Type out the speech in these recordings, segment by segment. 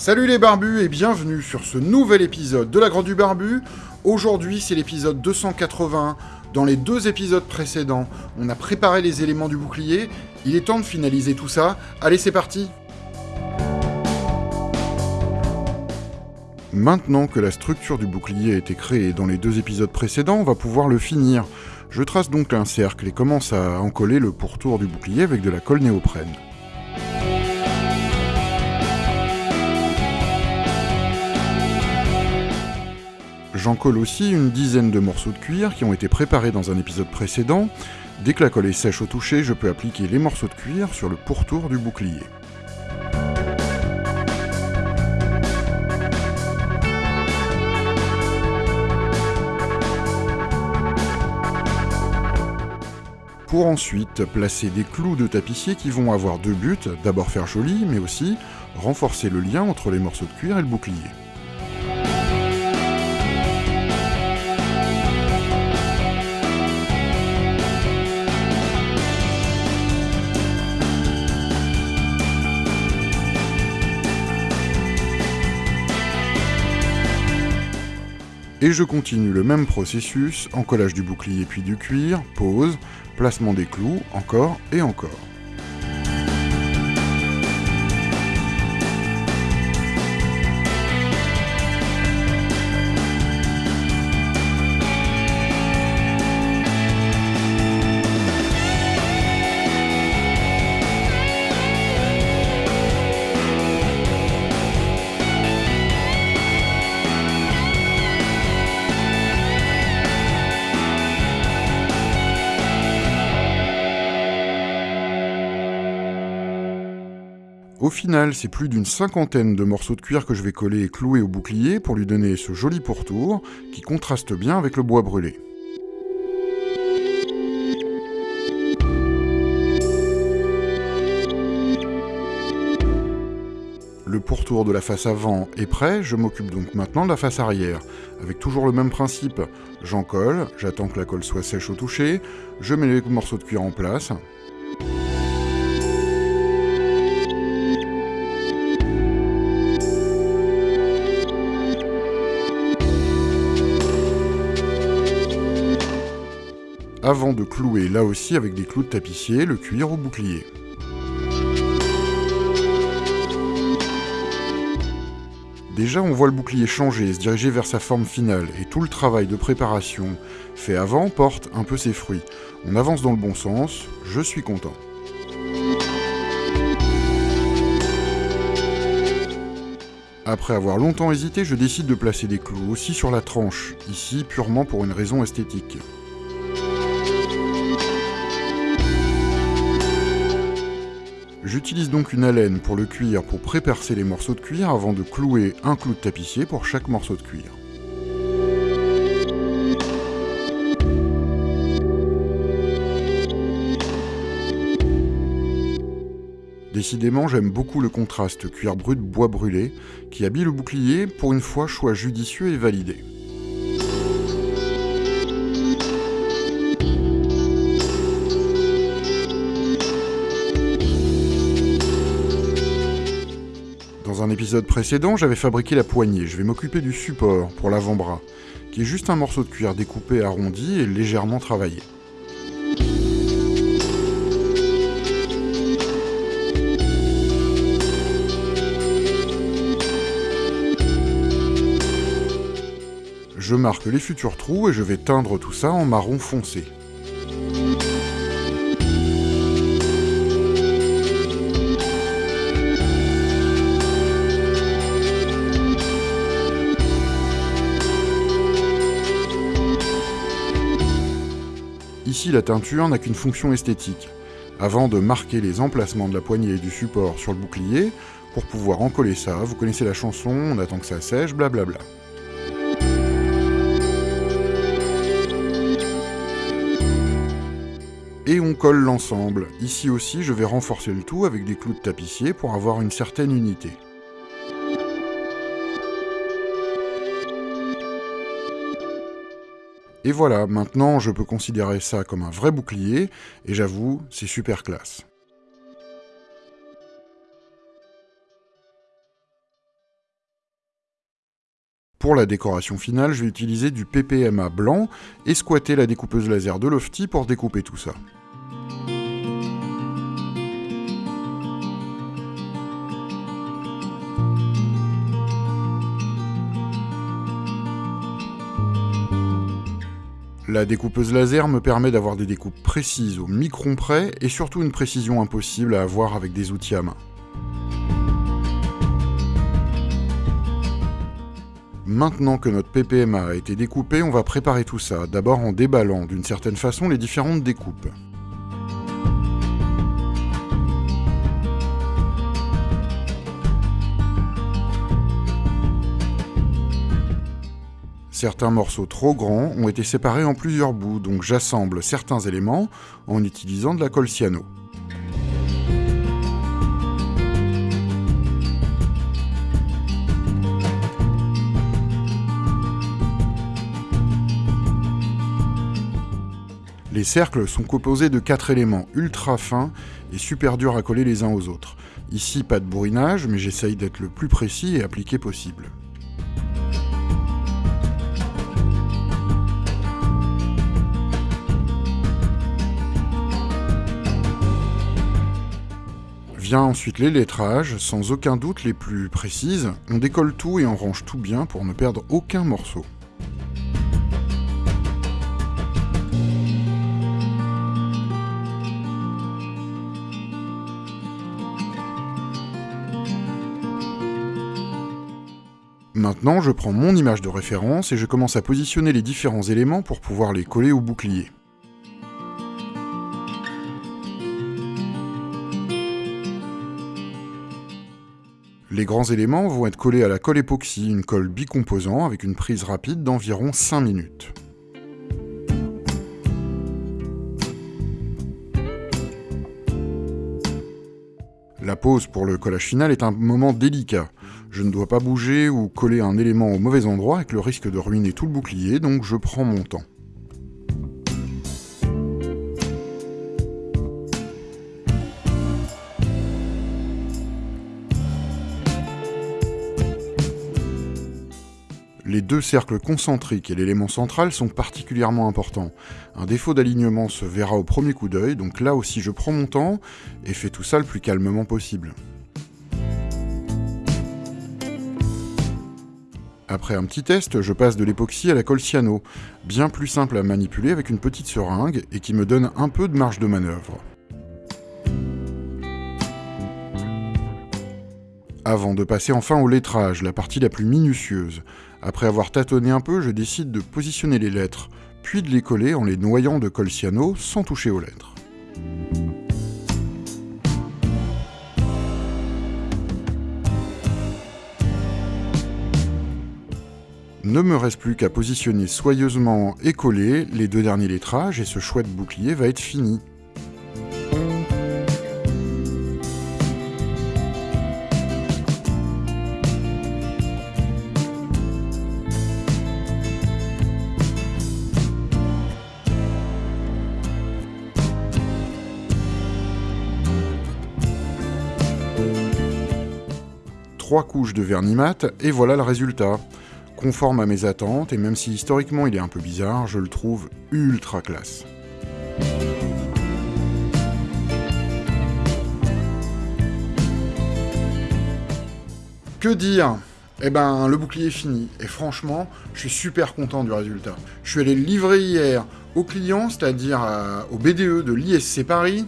Salut les barbus et bienvenue sur ce nouvel épisode de la Grande du Barbu. Aujourd'hui c'est l'épisode 280. Dans les deux épisodes précédents, on a préparé les éléments du bouclier. Il est temps de finaliser tout ça. Allez c'est parti Maintenant que la structure du bouclier a été créée dans les deux épisodes précédents, on va pouvoir le finir. Je trace donc un cercle et commence à encoller le pourtour du bouclier avec de la colle néoprène. J'en colle aussi une dizaine de morceaux de cuir qui ont été préparés dans un épisode précédent. Dès que la colle est sèche au toucher, je peux appliquer les morceaux de cuir sur le pourtour du bouclier. pour ensuite placer des clous de tapissier qui vont avoir deux buts, d'abord faire joli, mais aussi renforcer le lien entre les morceaux de cuir et le bouclier. Et je continue le même processus, encollage du bouclier puis du cuir, pose, placement des clous, encore et encore. Au final, c'est plus d'une cinquantaine de morceaux de cuir que je vais coller et clouer au bouclier pour lui donner ce joli pourtour qui contraste bien avec le bois brûlé. Le pourtour de la face avant est prêt, je m'occupe donc maintenant de la face arrière. Avec toujours le même principe, j'en colle, j'attends que la colle soit sèche au toucher, je mets les morceaux de cuir en place, avant de clouer là aussi avec des clous de tapissier le cuir au bouclier. Déjà, on voit le bouclier changer et se diriger vers sa forme finale, et tout le travail de préparation fait avant porte un peu ses fruits. On avance dans le bon sens, je suis content. Après avoir longtemps hésité, je décide de placer des clous aussi sur la tranche, ici purement pour une raison esthétique. J'utilise donc une haleine pour le cuir pour prépercer les morceaux de cuir avant de clouer un clou de tapissier pour chaque morceau de cuir. Décidément, j'aime beaucoup le contraste cuir brut-bois brûlé, qui habille le bouclier, pour une fois choix judicieux et validé. Épisode précédent, j'avais fabriqué la poignée. Je vais m'occuper du support pour l'avant-bras, qui est juste un morceau de cuir découpé, arrondi et légèrement travaillé. Je marque les futurs trous et je vais teindre tout ça en marron foncé. Ici, la teinture n'a qu'une fonction esthétique, avant de marquer les emplacements de la poignée et du support sur le bouclier, pour pouvoir encoller ça, vous connaissez la chanson, on attend que ça sèche, blablabla. Et on colle l'ensemble. Ici aussi, je vais renforcer le tout avec des clous de tapissier pour avoir une certaine unité. Et voilà, maintenant je peux considérer ça comme un vrai bouclier, et j'avoue, c'est super classe. Pour la décoration finale, je vais utiliser du PPMA blanc et squatter la découpeuse laser de Lofty pour découper tout ça. La découpeuse laser me permet d'avoir des découpes précises au micron près et surtout une précision impossible à avoir avec des outils à main. Maintenant que notre PPMA a été découpé, on va préparer tout ça, d'abord en déballant d'une certaine façon les différentes découpes. Certains morceaux trop grands ont été séparés en plusieurs bouts, donc j'assemble certains éléments en utilisant de la colle. Les cercles sont composés de quatre éléments ultra fins et super durs à coller les uns aux autres. Ici, pas de bourrinage, mais j'essaye d'être le plus précis et appliqué possible. Ensuite les lettrages, sans aucun doute les plus précises. On décolle tout et on range tout bien pour ne perdre aucun morceau. Maintenant, je prends mon image de référence et je commence à positionner les différents éléments pour pouvoir les coller au bouclier. Les grands éléments vont être collés à la colle époxy, une colle bicomposant avec une prise rapide d'environ 5 minutes. La pose pour le collage final est un moment délicat. Je ne dois pas bouger ou coller un élément au mauvais endroit avec le risque de ruiner tout le bouclier, donc je prends mon temps. Deux cercles concentriques et l'élément central sont particulièrement importants. Un défaut d'alignement se verra au premier coup d'œil, donc là aussi je prends mon temps et fais tout ça le plus calmement possible. Après un petit test, je passe de l'époxy à la colle cyano, bien plus simple à manipuler avec une petite seringue et qui me donne un peu de marge de manœuvre. Avant de passer enfin au lettrage, la partie la plus minutieuse. Après avoir tâtonné un peu, je décide de positionner les lettres, puis de les coller en les noyant de colle cyano sans toucher aux lettres. Ne me reste plus qu'à positionner soigneusement et coller les deux derniers lettrages et ce chouette bouclier va être fini. Couches de vernis mat, et voilà le résultat. Conforme à mes attentes, et même si historiquement il est un peu bizarre, je le trouve ultra classe. Que dire? Eh ben, le bouclier est fini, et franchement, je suis super content du résultat. Je suis allé le livrer hier aux clients, c'est-à-dire au BDE de l'ISC Paris,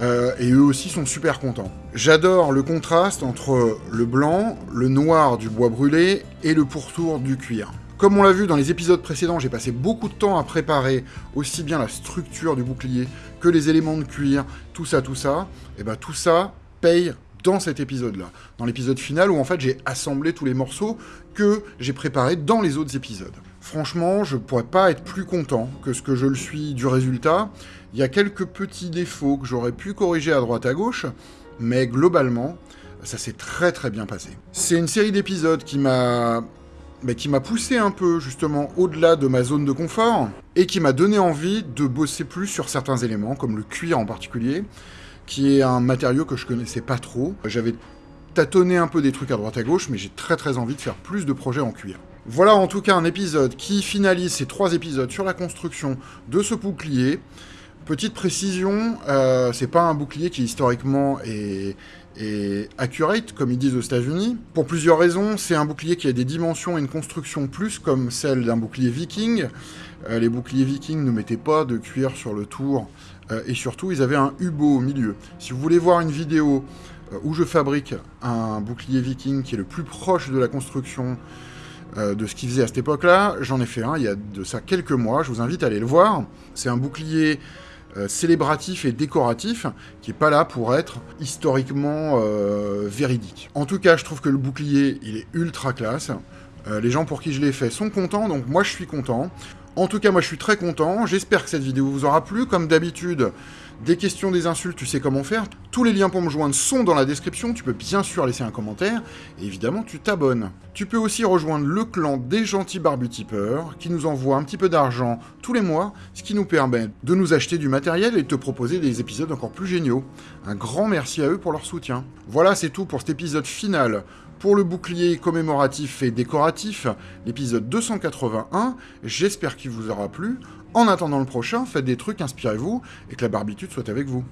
euh, et eux aussi sont super contents. J'adore le contraste entre le blanc, le noir du bois brûlé et le pourtour du cuir. Comme on l'a vu dans les épisodes précédents, j'ai passé beaucoup de temps à préparer aussi bien la structure du bouclier que les éléments de cuir, tout ça, tout ça. Et ben tout ça paye dans cet épisode-là, dans l'épisode final où en fait j'ai assemblé tous les morceaux que j'ai préparés dans les autres épisodes. Franchement, je pourrais pas être plus content que ce que je le suis du résultat. Il y a quelques petits défauts que j'aurais pu corriger à droite à gauche, mais globalement, ça s'est très très bien passé. C'est une série d'épisodes qui m'a qui m'a poussé un peu justement au-delà de ma zone de confort et qui m'a donné envie de bosser plus sur certains éléments, comme le cuir en particulier, qui est un matériau que je connaissais pas trop. J'avais tâtonné un peu des trucs à droite à gauche, mais j'ai très très envie de faire plus de projets en cuir. Voilà en tout cas un épisode qui finalise ces trois épisodes sur la construction de ce bouclier. Petite précision, euh, c'est pas un bouclier qui historiquement est, accurate, comme ils disent aux États-Unis. Pour plusieurs raisons, c'est un bouclier qui a des dimensions et une construction plus comme celle d'un bouclier viking. Euh, les boucliers vikings ne mettaient pas de cuir sur le tour, euh, et surtout, ils avaient un hubo au milieu. Si vous voulez voir une vidéo où je fabrique un bouclier viking qui est le plus proche de la construction de ce qu'ils faisaient à cette époque-là, j'en ai fait un il y a de ça quelques mois, je vous invite à aller le voir. C'est un bouclier célébratif et décoratif qui est pas là pour être historiquement véridique. En tout cas, je trouve que le bouclier, il est ultra classe. les gens pour qui je l'ai fait sont contents, donc moi je suis content. En tout cas, moi je suis très content, j'espère que cette vidéo vous aura plu. Comme d'habitude, des questions, des insultes, tu sais comment faire. Tous les liens pour me joindre sont dans la description, tu peux bien sûr laisser un commentaire, et évidemment tu t'abonnes. Tu peux aussi rejoindre le clan des gentils barbutipeurs, qui nous envoie un petit peu d'argent tous les mois, ce qui nous permet de nous acheter du matériel et de te proposer des épisodes encore plus géniaux. Un grand merci à eux pour leur soutien. Voilà, c'est tout pour cet épisode final pour le bouclier commémoratif et décoratif, l'épisode 281, j'espère qu'il vous aura plu. En attendant le prochain, faites des trucs, inspirez-vous, et que la barbitude soit avec vous.